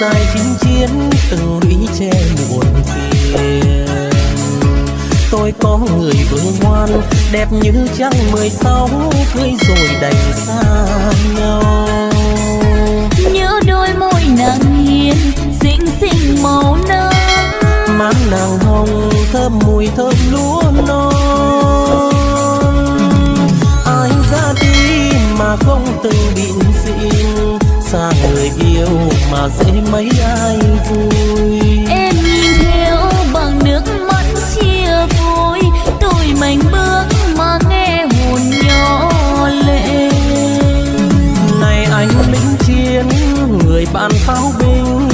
dài chinh chiến từng lũy che muộn phiền. Tôi có người vương ngoan, đẹp như trăng mười sáu, cưới rồi đành xa nhau. Mà dễ mấy ai vui? Em nhìn theo bằng nước mắt chia vui tôi mạnh bước mà nghe hồn nhỏ lệ. Này anh lính chiến người bạn pháo binh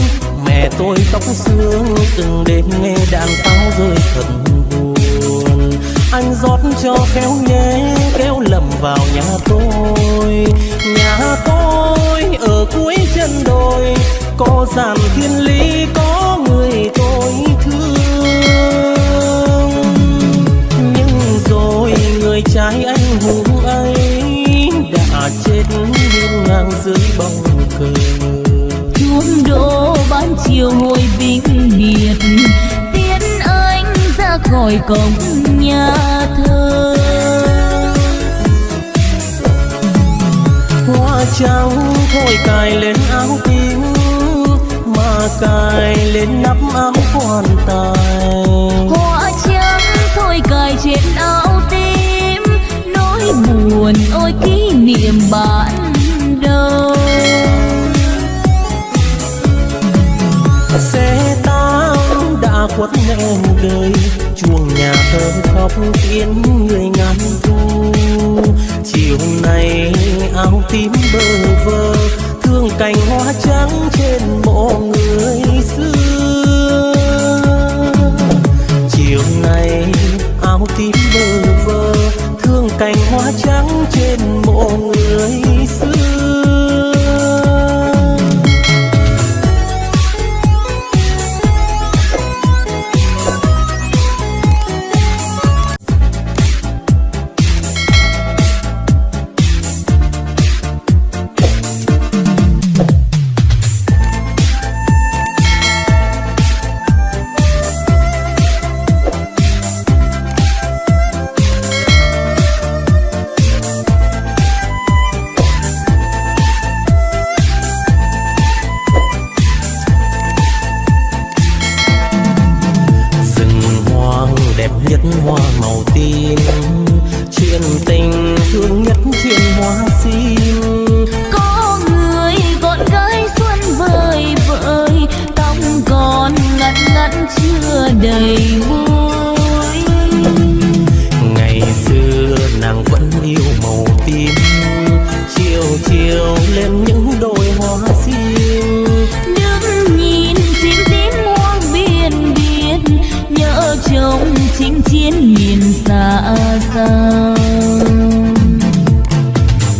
mẹ tôi tóc xương từng đêm nghe đàn pháo rơi thật buồn. Anh rót cho khéo nhé kéo lầm vào nhà tôi. Nhà dàn thiên lý có người tôi thương. Nhưng rồi người trai anh hùng ấy đã chết hiên ngang dưới bóng cờ chuông đổ ban chiều hồi vĩnh biệt. Tiến anh ra khỏi cổng nhà thờ. Hoa trắng thôi cài lên áo mà cài lên nắp áo quan tài hoa trắng thôi cài trên áo tím nỗi buồn ôi kỷ niệm ban đầu xe tám đã khuất nẻo đời chuông nhà thơ khóc tiếng người ngàn thu. Chiều nay áo tím bơ vơ thương cành hoa trắng trên mộ người hoa màu tím. Chuyện tình thương nhất chuyện hoa sim. Có người con gái xuân vời vợi tóc còn ngắn ngắn chưa đầy vui ngày xưa nàng vẫn yêu màu tím. Chiều chiều lên những đôi chinh chiến nhìn xa xa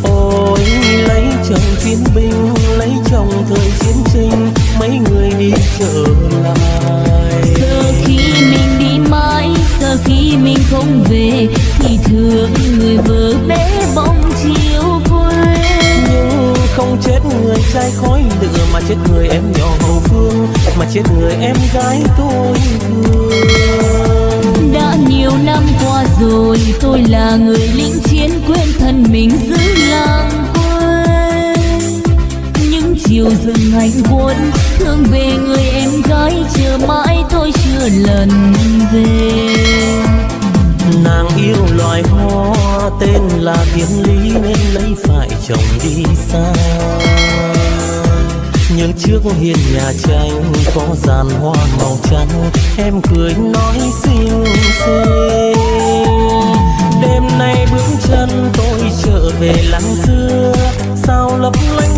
ôi lấy chồng chiến binh lấy chồng thời chiến tranh mấy người đi trở lại giờ khi mình đi mãi giờ khi mình không về thì thương người vợ bé bóng chiều quê nhưng không chết người trai khói lửa mà chết người em nhỏ hậu phương mà chết người em gái tôi thương nhiều năm qua rồi, tôi là người lính chiến quên thân mình giữ làng quê. Những chiều rừng hành quân thương về người em gái chờ mãi tôi chưa lần về. Nàng yêu loài hoa tên là thiên lý, nên lấy phải chồng đi xa nhưng trước hiên nhà tranh có dàn hoa màu trắng. Em cười nói xinh xinh. Đêm nay bước chân tôi trở về làng xưa sao lấp lánh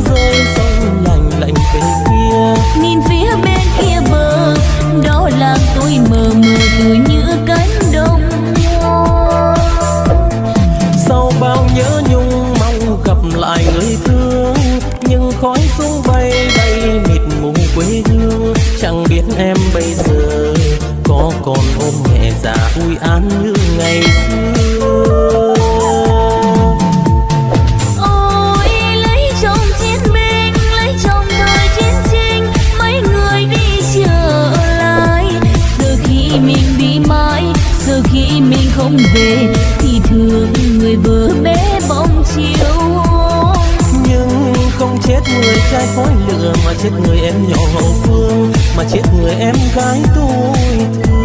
em bây giờ có còn ôm mẹ già vui an như ngày xưa. Chết người trai khói lửa, mà chết người em nhỏ hậu phương, mà chết người em gái tôi thương.